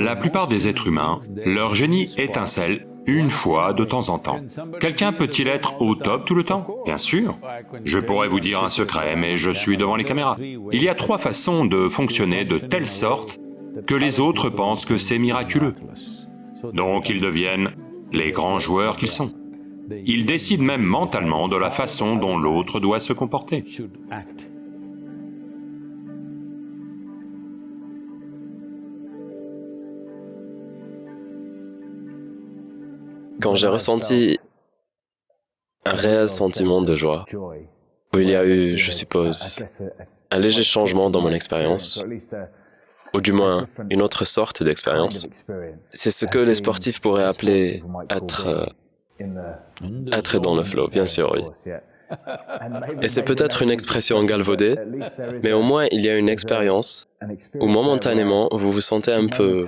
La plupart des êtres humains, leur génie étincelle une fois de temps en temps. Quelqu'un peut-il être au top tout le temps? Bien sûr. Je pourrais vous dire un secret, mais je suis devant les caméras. Il y a trois façons de fonctionner de telle sorte que les autres pensent que c'est miraculeux. Donc ils deviennent les grands joueurs qu'ils sont. Ils décident même mentalement de la façon dont l'autre doit se comporter. Quand j'ai ressenti un réel sentiment de joie, où il y a eu, je suppose, un léger changement dans mon expérience, ou du moins une autre sorte d'expérience, c'est ce que les sportifs pourraient appeler être, euh, être dans le flow, bien sûr, oui. Et c'est peut-être une expression galvaudée, mais au moins il y a une expérience où momentanément vous vous sentez un peu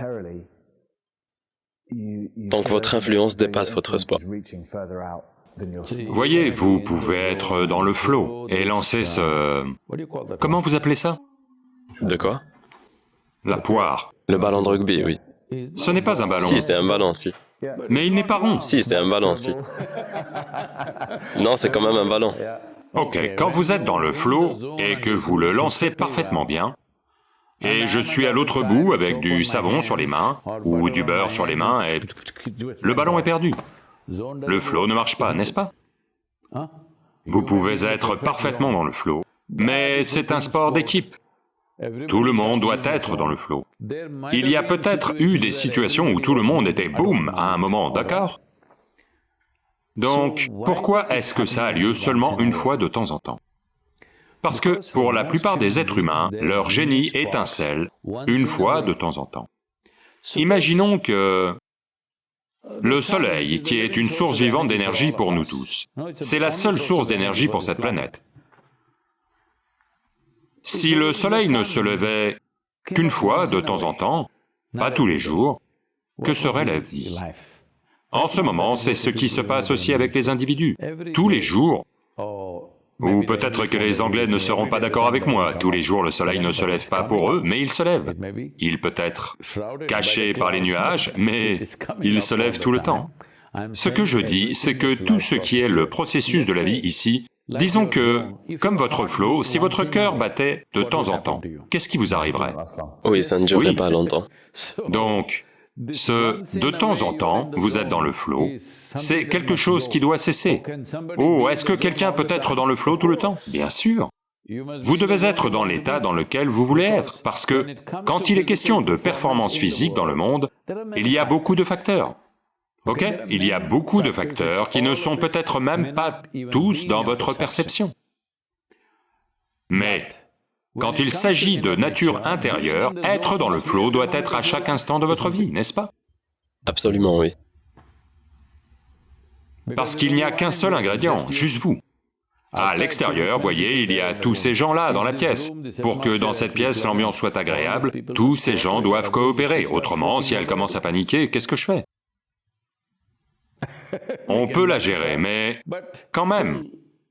donc votre influence dépasse votre sport. Voyez, vous pouvez être dans le flow et lancer ce... Comment vous appelez ça? De quoi? La poire. Le ballon de rugby, oui. Ce n'est pas un ballon. Si, c'est un ballon, si. Mais il n'est pas rond. Si, c'est un ballon, si. Non, c'est quand même un ballon. Ok, quand vous êtes dans le flow et que vous le lancez parfaitement bien, et je suis à l'autre bout avec du savon sur les mains, ou du beurre sur les mains, et le ballon est perdu. Le flow ne marche pas, n'est-ce pas? Vous pouvez être parfaitement dans le flow, mais c'est un sport d'équipe. Tout le monde doit être dans le flow. Il y a peut-être eu des situations où tout le monde était boum à un moment, d'accord? Donc, pourquoi est-ce que ça a lieu seulement une fois de temps en temps? Parce que pour la plupart des êtres humains, leur génie étincelle une fois de temps en temps. Imaginons que le Soleil, qui est une source vivante d'énergie pour nous tous, c'est la seule source d'énergie pour cette planète. Si le Soleil ne se levait qu'une fois de temps en temps, pas tous les jours, que serait la vie? En ce moment, c'est ce qui se passe aussi avec les individus. Tous les jours, ou peut-être que les Anglais ne seront pas d'accord avec moi, tous les jours le soleil ne se lève pas pour eux, mais il se lève. Il peut être caché par les nuages, mais il se lève tout le temps. Ce que je dis, c'est que tout ce qui est le processus de la vie ici, disons que, comme votre flot, si votre cœur battait de temps en temps, qu'est-ce qui vous arriverait? Oui, ça ne durerait pas longtemps. Donc, ce « de temps en temps, vous êtes dans le flot », c'est quelque chose qui doit cesser. Oh, est-ce que quelqu'un peut être dans le flot tout le temps? Bien sûr. Vous devez être dans l'état dans lequel vous voulez être, parce que quand il est question de performance physique dans le monde, il y a beaucoup de facteurs. Ok? Il y a beaucoup de facteurs qui ne sont peut-être même pas tous dans votre perception. Mais quand il s'agit de nature intérieure, être dans le flot doit être à chaque instant de votre vie, n'est-ce pas? Absolument, oui. Parce qu'il n'y a qu'un seul ingrédient, juste vous. À l'extérieur, voyez, il y a tous ces gens-là dans la pièce. Pour que dans cette pièce l'ambiance soit agréable, tous ces gens doivent coopérer, autrement, si elle commence à paniquer, qu'est-ce que je fais? On peut la gérer, mais quand même,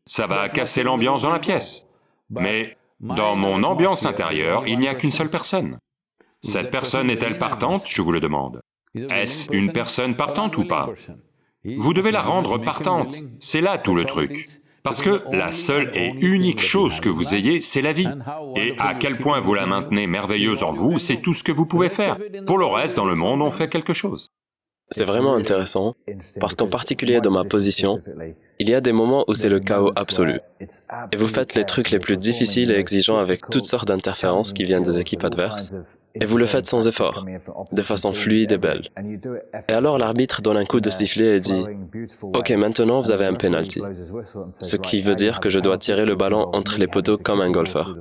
ça va casser l'ambiance dans la pièce. Mais dans mon ambiance intérieure, il n'y a qu'une seule personne. Cette personne est-elle partante, je vous le demande Est-ce une personne partante ou pas? Vous devez la rendre partante, c'est là tout le truc. Parce que la seule et unique chose que vous ayez, c'est la vie. Et à quel point vous la maintenez merveilleuse en vous, c'est tout ce que vous pouvez faire. Pour le reste, dans le monde, on fait quelque chose. C'est vraiment intéressant, parce qu'en particulier dans ma position, il y a des moments où c'est le chaos absolu. Et vous faites les trucs les plus difficiles et exigeants avec toutes sortes d'interférences qui viennent des équipes adverses. Et vous le faites sans effort, de façon fluide et belle. Et alors l'arbitre donne un coup de sifflet et dit « Ok, maintenant vous avez un penalty », ce qui veut dire que je dois tirer le ballon entre les poteaux comme un golfeur.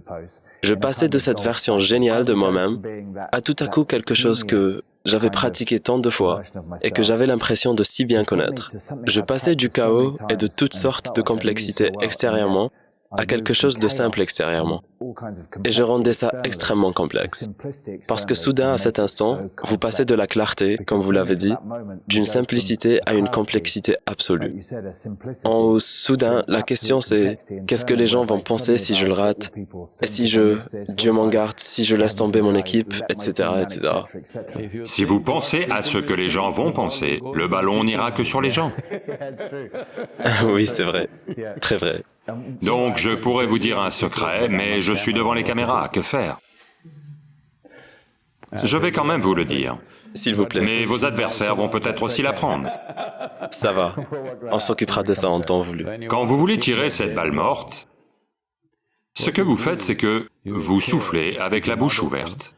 Je passais de cette version géniale de moi-même à tout à coup quelque chose que j'avais pratiqué tant de fois et que j'avais l'impression de si bien connaître. Je passais du chaos et de toutes sortes de complexités extérieurement à quelque chose de simple extérieurement. Et je rendais ça extrêmement complexe. Parce que soudain, à cet instant, vous passez de la clarté, comme vous l'avez dit, d'une simplicité à une complexité absolue. En soudain, la question c'est, qu'est-ce que les gens vont penser si je le rate Et si je, Dieu m'en garde, si je laisse tomber mon équipe, etc., etc. Si vous pensez à ce que les gens vont penser, le ballon n'ira que sur les gens. oui, c'est vrai. Très vrai. Donc je pourrais vous dire un secret, mais je suis devant les caméras, que faire? Je vais quand même vous le dire. S'il vous plaît. Mais vos adversaires vont peut-être aussi l'apprendre. Ça va. On s'occupera de ça en temps voulu. Quand vous voulez tirer cette balle morte, ce que vous faites, c'est que vous soufflez avec la bouche ouverte.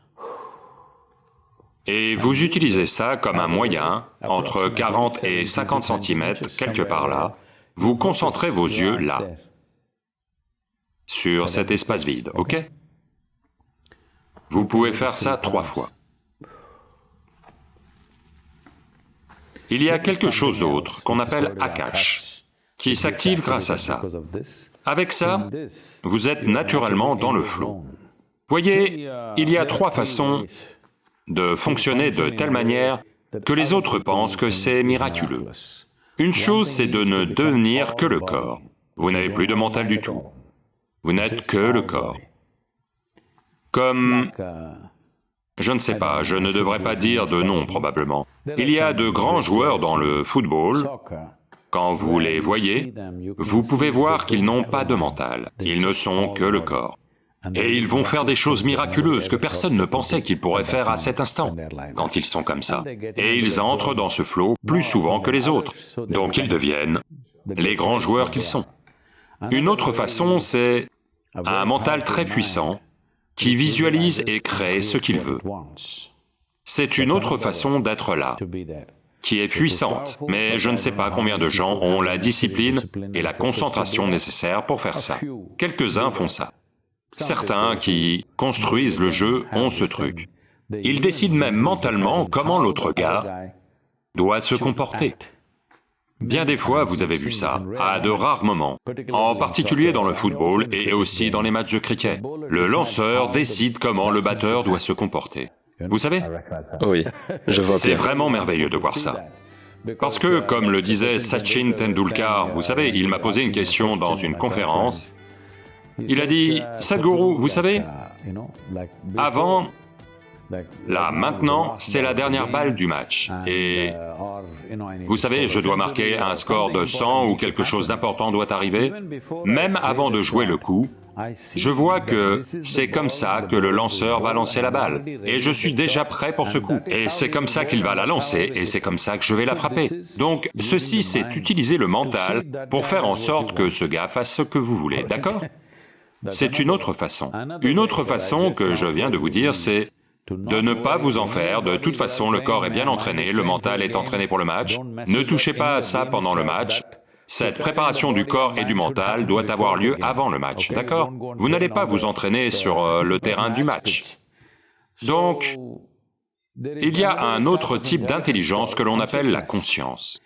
Et vous utilisez ça comme un moyen, entre 40 et 50 cm, quelque part là, vous concentrez vos yeux là, sur cet espace vide, ok? Vous pouvez faire ça trois fois. Il y a quelque chose d'autre qu'on appelle Akash, qui s'active grâce à ça. Avec ça, vous êtes naturellement dans le flot. Voyez, il y a trois façons de fonctionner de telle manière que les autres pensent que c'est miraculeux. Une chose, c'est de ne devenir que le corps. Vous n'avez plus de mental du tout. Vous n'êtes que le corps. Comme... Je ne sais pas, je ne devrais pas dire de nom probablement. Il y a de grands joueurs dans le football, quand vous les voyez, vous pouvez voir qu'ils n'ont pas de mental, ils ne sont que le corps. Et ils vont faire des choses miraculeuses que personne ne pensait qu'ils pourraient faire à cet instant, quand ils sont comme ça. Et ils entrent dans ce flot plus souvent que les autres, donc ils deviennent les grands joueurs qu'ils sont. Une autre façon, c'est un mental très puissant qui visualise et crée ce qu'il veut. C'est une autre façon d'être là, qui est puissante, mais je ne sais pas combien de gens ont la discipline et la concentration nécessaires pour faire ça. Quelques-uns font ça. Certains qui construisent le jeu ont ce truc. Ils décident même mentalement comment l'autre gars doit se comporter. Bien des fois, vous avez vu ça, à de rares moments, en particulier dans le football et aussi dans les matchs de cricket. Le lanceur décide comment le batteur doit se comporter. Vous savez? Oui, je vois C'est vraiment merveilleux de voir ça. Parce que, comme le disait Sachin Tendulkar, vous savez, il m'a posé une question dans une conférence, il a dit, « Sadhguru, vous savez, avant, Là, maintenant, c'est la dernière balle du match. Et vous savez, je dois marquer un score de 100 ou quelque chose d'important doit arriver. Même avant de jouer le coup, je vois que c'est comme ça que le lanceur va lancer la balle. Et je suis déjà prêt pour ce coup. Et c'est comme ça qu'il va la lancer, et c'est comme ça que je vais la frapper. Donc, ceci, c'est utiliser le mental pour faire en sorte que ce gars fasse ce que vous voulez, d'accord? C'est une autre façon. Une autre façon que je viens de vous dire, c'est de ne pas vous en faire, de toute façon le corps est bien entraîné, le mental est entraîné pour le match, ne touchez pas à ça pendant le match, cette préparation du corps et du mental doit avoir lieu avant le match, d'accord Vous n'allez pas vous entraîner sur euh, le terrain du match. Donc, il y a un autre type d'intelligence que l'on appelle la conscience.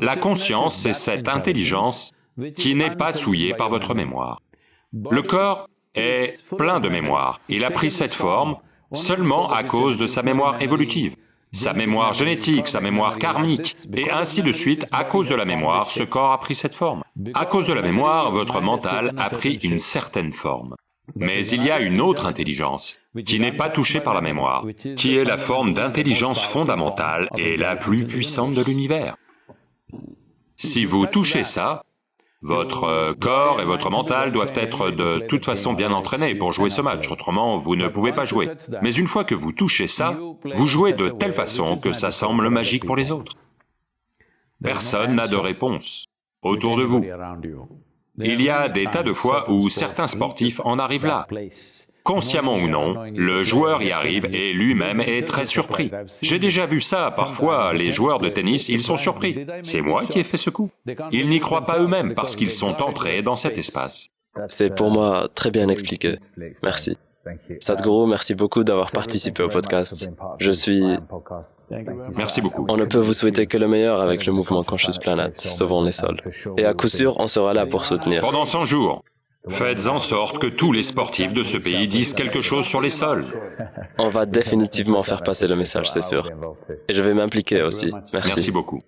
La conscience, c'est cette intelligence qui n'est pas souillée par votre mémoire. Le corps est plein de mémoire, il a pris cette forme seulement à cause de sa mémoire évolutive, sa mémoire génétique, sa mémoire karmique, et ainsi de suite, à cause de la mémoire, ce corps a pris cette forme. À cause de la mémoire, votre mental a pris une certaine forme. Mais il y a une autre intelligence, qui n'est pas touchée par la mémoire, qui est la forme d'intelligence fondamentale et la plus puissante de l'univers. Si vous touchez ça, votre euh, corps et votre mental doivent être de toute façon bien entraînés pour jouer ce match, autrement vous ne pouvez pas jouer. Mais une fois que vous touchez ça, vous jouez de telle façon que ça semble magique pour les autres. Personne n'a de réponse autour de vous. Il y a des tas de fois où certains sportifs en arrivent là. Consciemment ou non, le joueur y arrive et lui-même est très surpris. J'ai déjà vu ça, parfois les joueurs de tennis, ils sont surpris. C'est moi qui ai fait ce coup. Ils n'y croient pas eux-mêmes parce qu'ils sont entrés dans cet espace. C'est pour moi très bien expliqué. Merci. Sadhguru, merci beaucoup d'avoir participé au podcast. Je suis... Merci beaucoup. On ne peut vous souhaiter que le meilleur avec le mouvement Conscious Planet, Sauvons les sols. Et à coup sûr, on sera là pour soutenir. Pendant 100 jours, Faites en sorte que tous les sportifs de ce pays disent quelque chose sur les sols. On va définitivement faire passer le message, c'est sûr. Et je vais m'impliquer aussi. Merci. Merci beaucoup.